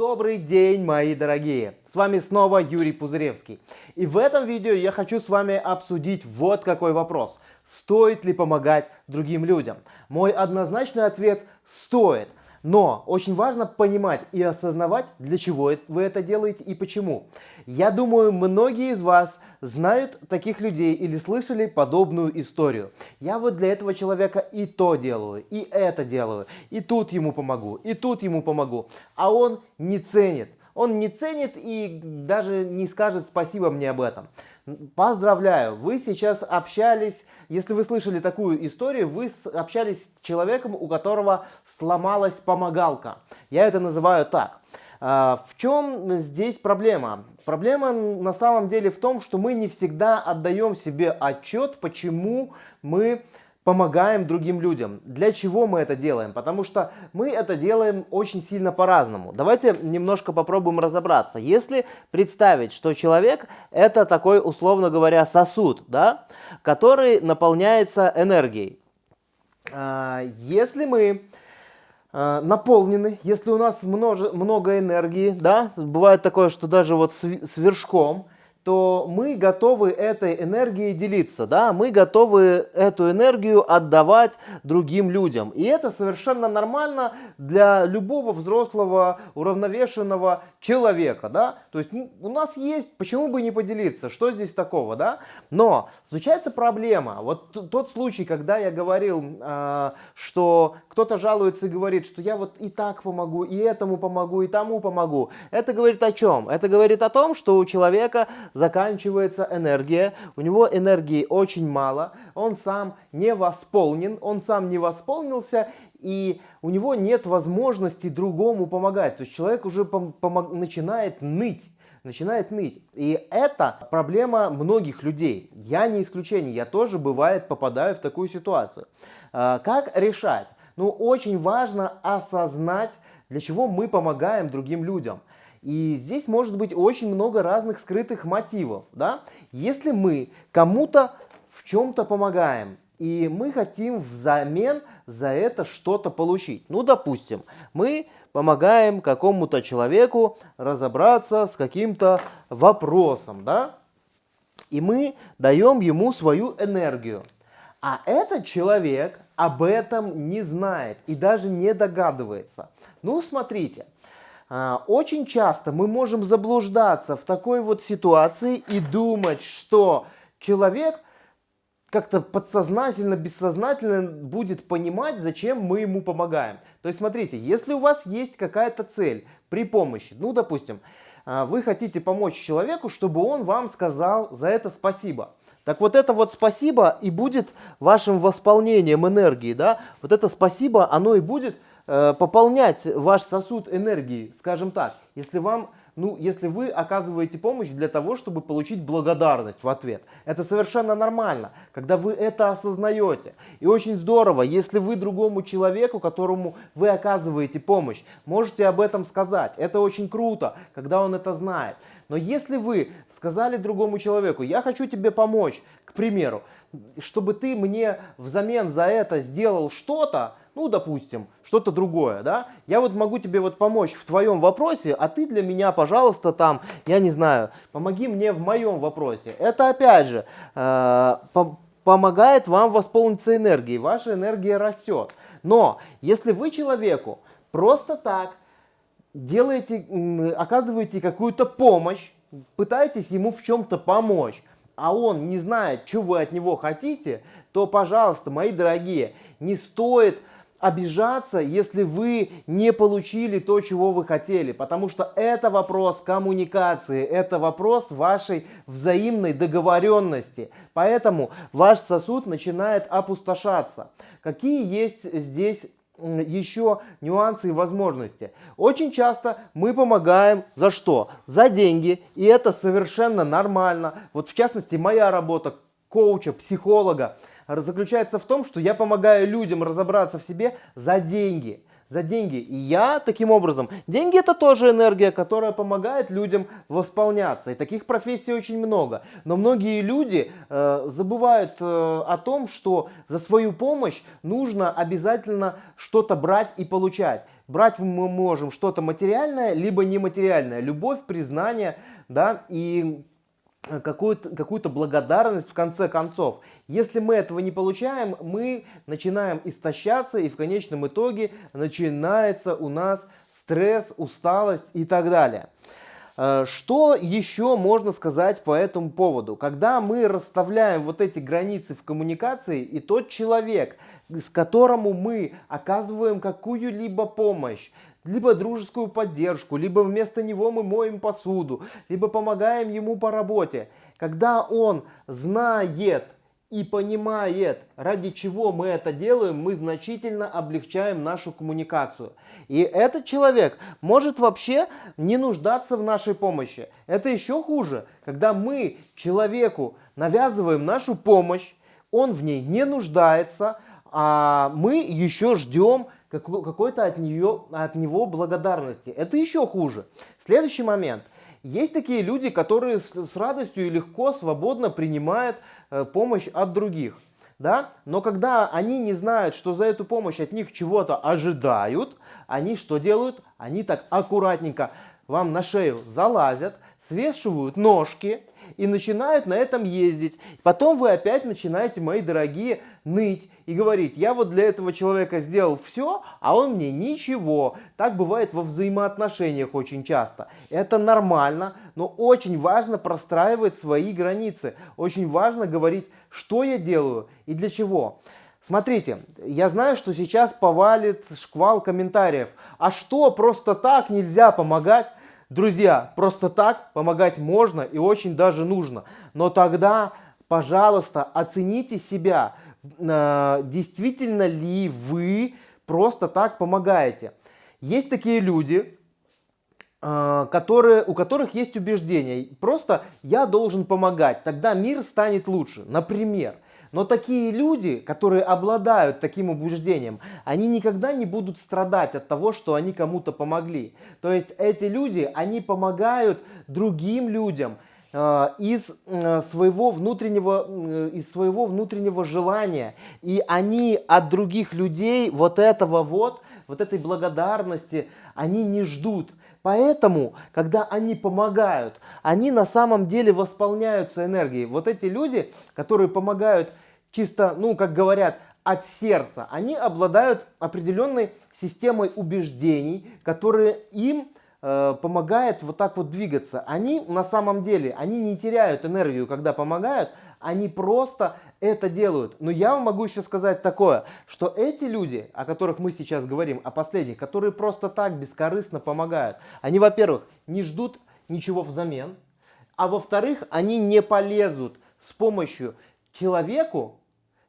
Добрый день, мои дорогие! С вами снова Юрий Пузыревский. И в этом видео я хочу с вами обсудить вот какой вопрос. Стоит ли помогать другим людям? Мой однозначный ответ – стоит. Но очень важно понимать и осознавать, для чего вы это делаете и почему. Я думаю, многие из вас знают таких людей или слышали подобную историю. Я вот для этого человека и то делаю, и это делаю, и тут ему помогу, и тут ему помогу. А он не ценит. Он не ценит и даже не скажет спасибо мне об этом. Поздравляю, вы сейчас общались, если вы слышали такую историю, вы общались с человеком, у которого сломалась помогалка. Я это называю так. А, в чем здесь проблема? Проблема на самом деле в том, что мы не всегда отдаем себе отчет, почему мы помогаем другим людям. Для чего мы это делаем? Потому что мы это делаем очень сильно по-разному. Давайте немножко попробуем разобраться. Если представить, что человек это такой, условно говоря, сосуд, да, который наполняется энергией. А, если мы наполнены, если у нас много, много энергии, да, бывает такое, что даже вот с вершком, то мы готовы этой энергией делиться, да, мы готовы эту энергию отдавать другим людям. И это совершенно нормально для любого взрослого, уравновешенного человека, да. То есть у нас есть, почему бы не поделиться, что здесь такого, да. Но случается проблема, вот тот случай, когда я говорил, э, что кто-то жалуется и говорит, что я вот и так помогу, и этому помогу, и тому помогу. Это говорит о чем? Это говорит о том, что у человека заканчивается энергия, у него энергии очень мало, он сам не восполнен, он сам не восполнился, и у него нет возможности другому помогать. То есть человек уже начинает ныть начинает ныть. И это проблема многих людей. Я не исключение, я тоже бывает попадаю в такую ситуацию. А, как решать? Ну, очень важно осознать, для чего мы помогаем другим людям. И здесь может быть очень много разных скрытых мотивов. Да? Если мы кому-то в чем-то помогаем, и мы хотим взамен за это что-то получить. Ну, допустим, мы помогаем какому-то человеку разобраться с каким-то вопросом, да? И мы даем ему свою энергию. А этот человек об этом не знает и даже не догадывается. Ну, смотрите, очень часто мы можем заблуждаться в такой вот ситуации и думать, что человек как-то подсознательно, бессознательно будет понимать, зачем мы ему помогаем. То есть смотрите, если у вас есть какая-то цель при помощи, ну допустим, а, вы хотите помочь человеку, чтобы он вам сказал за это спасибо. Так вот это вот спасибо и будет вашим восполнением энергии, да? Вот это спасибо, оно и будет пополнять ваш сосуд энергии, скажем так, если вам ну, если вы оказываете помощь для того, чтобы получить благодарность в ответ. Это совершенно нормально, когда вы это осознаете. И очень здорово, если вы другому человеку, которому вы оказываете помощь, можете об этом сказать. Это очень круто, когда он это знает. Но если вы сказали другому человеку, я хочу тебе помочь, к примеру, чтобы ты мне взамен за это сделал что-то, ну, допустим, что-то другое, да, я вот могу тебе вот помочь в твоем вопросе, а ты для меня, пожалуйста, там, я не знаю, помоги мне в моем вопросе. Это, опять же, э, по помогает вам восполниться энергией, ваша энергия растет. Но, если вы человеку просто так делаете, оказываете какую-то помощь, пытаетесь ему в чем-то помочь, а он не знает, что вы от него хотите, то, пожалуйста, мои дорогие, не стоит обижаться, если вы не получили то, чего вы хотели, потому что это вопрос коммуникации, это вопрос вашей взаимной договоренности. Поэтому ваш сосуд начинает опустошаться. Какие есть здесь еще нюансы и возможности. Очень часто мы помогаем за что? За деньги. И это совершенно нормально. Вот в частности моя работа коуча, психолога заключается в том, что я помогаю людям разобраться в себе за деньги. За деньги. И я таким образом, деньги это тоже энергия, которая помогает людям восполняться. И таких профессий очень много. Но многие люди э, забывают э, о том, что за свою помощь нужно обязательно что-то брать и получать. брать мы можем что-то материальное, либо нематериальное. Любовь, признание, да, и какую-то какую благодарность в конце концов. Если мы этого не получаем, мы начинаем истощаться и в конечном итоге начинается у нас стресс, усталость и так далее. Э, что еще можно сказать по этому поводу? Когда мы расставляем вот эти границы в коммуникации, и тот человек, с которому мы оказываем какую-либо помощь, либо дружескую поддержку, либо вместо него мы моем посуду, либо помогаем ему по работе. Когда он знает и понимает, ради чего мы это делаем, мы значительно облегчаем нашу коммуникацию. И этот человек может вообще не нуждаться в нашей помощи. Это еще хуже, когда мы человеку навязываем нашу помощь, он в ней не нуждается, а мы еще ждем какой-то от, нее, от него благодарности. Это еще хуже. Следующий момент. Есть такие люди, которые с, с радостью и легко, свободно принимают э, помощь от других. Да? Но когда они не знают, что за эту помощь от них чего-то ожидают, они что делают? Они так аккуратненько вам на шею залазят, свешивают ножки и начинают на этом ездить. Потом вы опять начинаете, мои дорогие, ныть и говорить, я вот для этого человека сделал все, а он мне ничего. Так бывает во взаимоотношениях очень часто. Это нормально, но очень важно простраивать свои границы. Очень важно говорить, что я делаю и для чего. Смотрите, я знаю, что сейчас повалит шквал комментариев. А что, просто так нельзя помогать? Друзья, просто так помогать можно и очень даже нужно. Но тогда, пожалуйста, оцените себя. Э, действительно ли вы просто так помогаете? Есть такие люди, э, которые, у которых есть убеждения. Просто я должен помогать, тогда мир станет лучше. Например, но такие люди, которые обладают таким убеждением, они никогда не будут страдать от того, что они кому-то помогли. То есть эти люди, они помогают другим людям э, из э, своего внутреннего э, из своего внутреннего желания и они от других людей вот этого вот вот этой благодарности они не ждут Поэтому, когда они помогают, они на самом деле восполняются энергией. Вот эти люди, которые помогают чисто, ну, как говорят, от сердца, они обладают определенной системой убеждений, которые им э, помогает вот так вот двигаться. Они на самом деле, они не теряют энергию, когда помогают, они просто это делают. Но я вам могу еще сказать такое, что эти люди, о которых мы сейчас говорим, о последних, которые просто так бескорыстно помогают, они, во-первых, не ждут ничего взамен, а во-вторых, они не полезут с помощью человеку,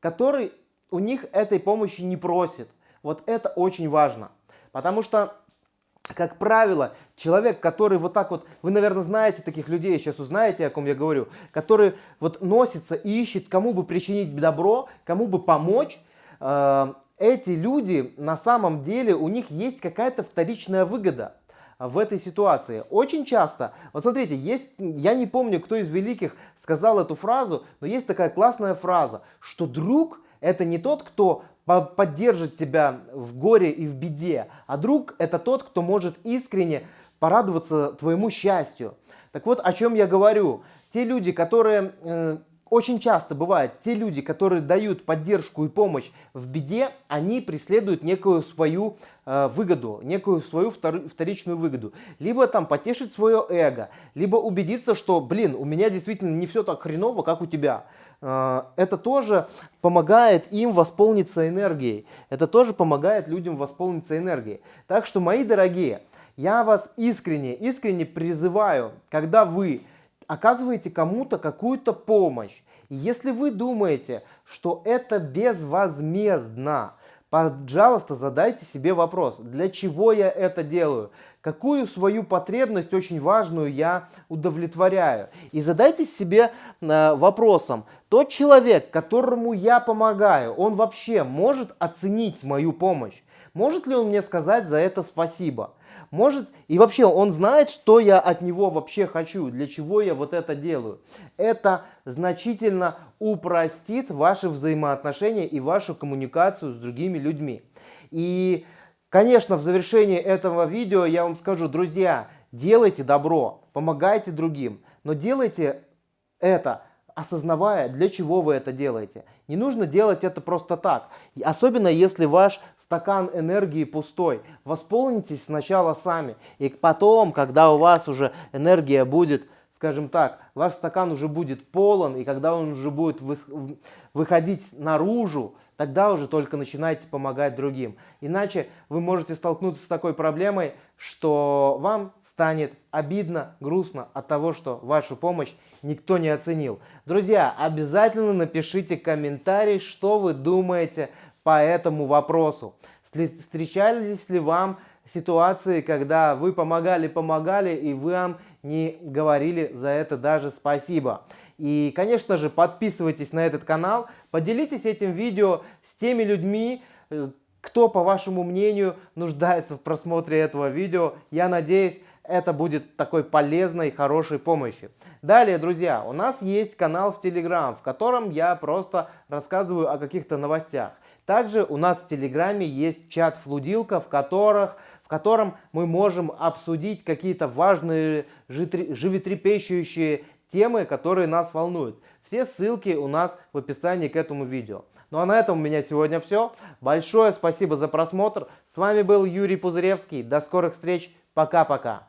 который у них этой помощи не просит. Вот это очень важно. Потому что, как правило, человек, который вот так вот, вы, наверное, знаете таких людей, сейчас узнаете, о ком я говорю, который вот носится и ищет, кому бы причинить добро, кому бы помочь, э, эти люди на самом деле, у них есть какая-то вторичная выгода в этой ситуации. Очень часто, вот смотрите, есть, я не помню, кто из великих сказал эту фразу, но есть такая классная фраза, что друг это не тот, кто поддержит тебя в горе и в беде, а друг это тот, кто может искренне порадоваться твоему счастью. Так вот, о чем я говорю. Те люди, которые э, очень часто бывает, те люди, которые дают поддержку и помощь в беде, они преследуют некую свою э, выгоду, некую свою втор, вторичную выгоду. Либо там потешить свое эго, либо убедиться, что, блин, у меня действительно не все так хреново, как у тебя. Э, это тоже помогает им восполниться энергией. Это тоже помогает людям восполниться энергией. Так что, мои дорогие, я вас искренне, искренне призываю, когда вы оказываете кому-то какую-то помощь. Если вы думаете, что это безвозмездно, пожалуйста, задайте себе вопрос, для чего я это делаю? Какую свою потребность очень важную я удовлетворяю? И задайте себе э, вопросом, тот человек, которому я помогаю, он вообще может оценить мою помощь? Может ли он мне сказать за это спасибо? Может, и вообще он знает, что я от него вообще хочу, для чего я вот это делаю. Это значительно упростит ваши взаимоотношения и вашу коммуникацию с другими людьми. И Конечно, в завершении этого видео я вам скажу, друзья, делайте добро, помогайте другим, но делайте это, осознавая, для чего вы это делаете. Не нужно делать это просто так. Особенно если ваш стакан энергии пустой. Восполнитесь сначала сами. И потом, когда у вас уже энергия будет, скажем так, ваш стакан уже будет полон, и когда он уже будет выходить наружу, тогда уже только начинайте помогать другим. Иначе вы можете столкнуться с такой проблемой, что вам станет обидно, грустно от того, что вашу помощь никто не оценил. Друзья, обязательно напишите комментарий, что вы думаете по этому вопросу. Встречались ли вам ситуации, когда вы помогали-помогали и вам не говорили за это даже спасибо? И, конечно же, подписывайтесь на этот канал, поделитесь этим видео с теми людьми, э, кто, по вашему мнению, нуждается в просмотре этого видео. Я надеюсь, это будет такой полезной, хорошей помощью. Далее, друзья, у нас есть канал в Telegram, в котором я просто рассказываю о каких-то новостях. Также у нас в Телеграме есть чат-флудилка, в, которых, в котором мы можем обсудить какие-то важные, животрепещущие темы, которые нас волнуют. Все ссылки у нас в описании к этому видео. Ну а на этом у меня сегодня все. Большое спасибо за просмотр. С вами был Юрий Пузыревский. До скорых встреч. Пока-пока.